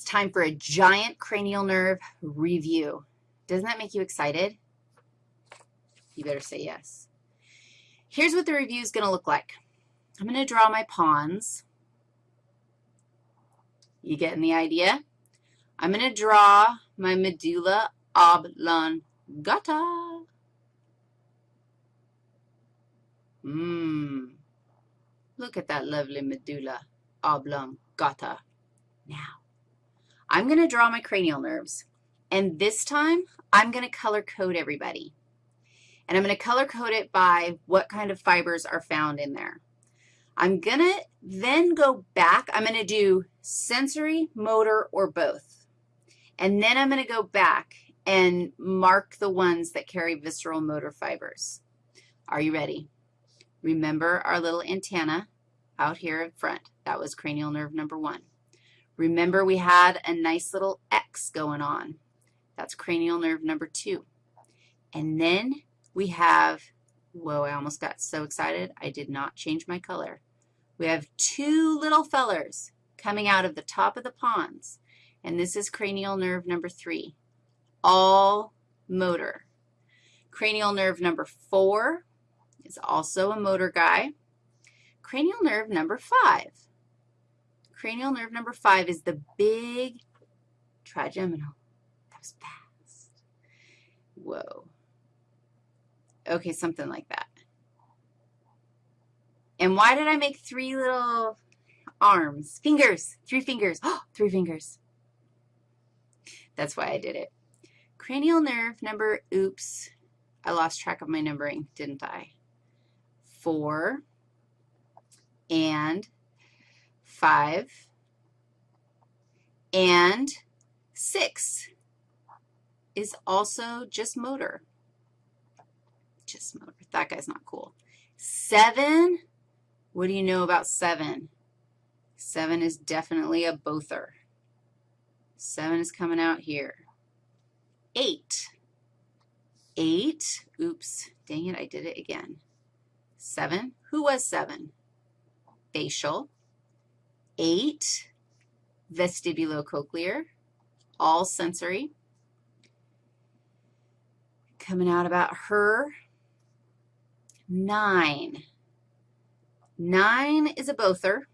It's time for a giant cranial nerve review. Doesn't that make you excited? You better say yes. Here's what the review is going to look like. I'm going to draw my pons. You getting the idea? I'm going to draw my medulla oblongata. Mmm. Look at that lovely medulla oblongata. Now, I'm going to draw my cranial nerves, and this time I'm going to color code everybody. And I'm going to color code it by what kind of fibers are found in there. I'm going to then go back. I'm going to do sensory, motor, or both. And then I'm going to go back and mark the ones that carry visceral motor fibers. Are you ready? Remember our little antenna out here in front. That was cranial nerve number one. Remember we had a nice little X going on. That's cranial nerve number two. And then we have, whoa, I almost got so excited, I did not change my color. We have two little fellers coming out of the top of the pons, and this is cranial nerve number three, all motor. Cranial nerve number four is also a motor guy. Cranial nerve number five. Cranial nerve number five is the big trigeminal. That was fast. Whoa. Okay, something like that. And why did I make three little arms? Fingers, three fingers. Oh, three fingers. That's why I did it. Cranial nerve number, oops, I lost track of my numbering, didn't I? Four and five and six is also just motor. Just motor. That guy's not cool. Seven, what do you know about seven? Seven is definitely a bother. Seven is coming out here. Eight. Eight, oops, dang it, I did it again. Seven, who was seven? Facial. Eight, vestibulocochlear, all sensory. Coming out about her, nine. Nine is a Bother.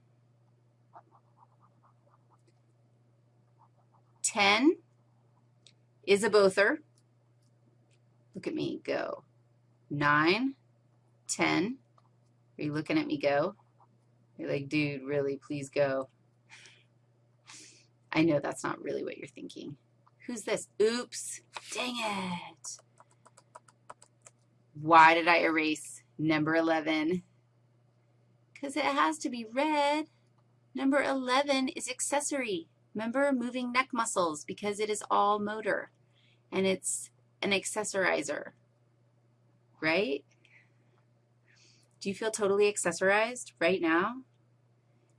10 is a Bother. Look at me go. Nine, ten. Are you looking at me go? You're like, dude, really, please go. I know that's not really what you're thinking. Who's this? Oops, dang it. Why did I erase number 11? Because it has to be red. Number 11 is accessory. Remember, moving neck muscles because it is all motor, and it's an accessorizer, right? Do you feel totally accessorized right now?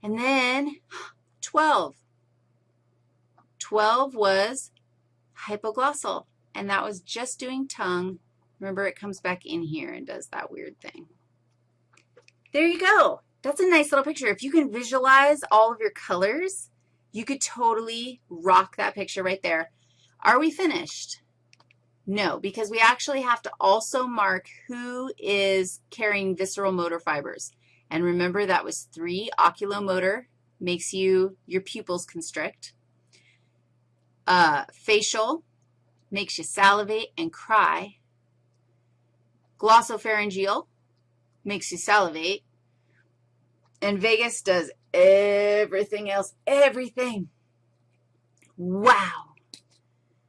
And then 12. 12 was hypoglossal, and that was just doing tongue. Remember, it comes back in here and does that weird thing. There you go. That's a nice little picture. If you can visualize all of your colors, you could totally rock that picture right there. Are we finished? No, because we actually have to also mark who is carrying visceral motor fibers. And remember, that was three. Oculomotor makes you, your pupils constrict. Uh, facial makes you salivate and cry. Glossopharyngeal makes you salivate. And vagus does everything else, everything. Wow.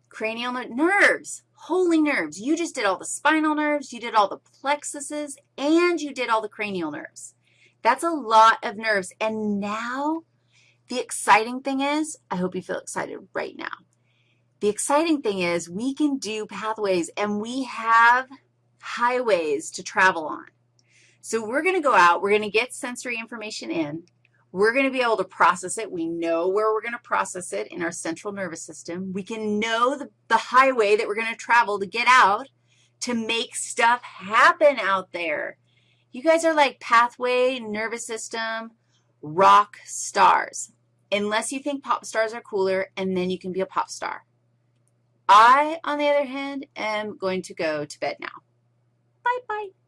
Cranial nerves, holy nerves. You just did all the spinal nerves, you did all the plexuses, and you did all the cranial nerves. That's a lot of nerves. And now the exciting thing is, I hope you feel excited right now. The exciting thing is we can do pathways, and we have highways to travel on. So we're going to go out. We're going to get sensory information in. We're going to be able to process it. We know where we're going to process it in our central nervous system. We can know the, the highway that we're going to travel to get out to make stuff happen out there. You guys are like pathway, nervous system, rock stars. unless you think pop stars are cooler, and then you can be a pop star. I, on the other hand, am going to go to bed now. Bye-bye.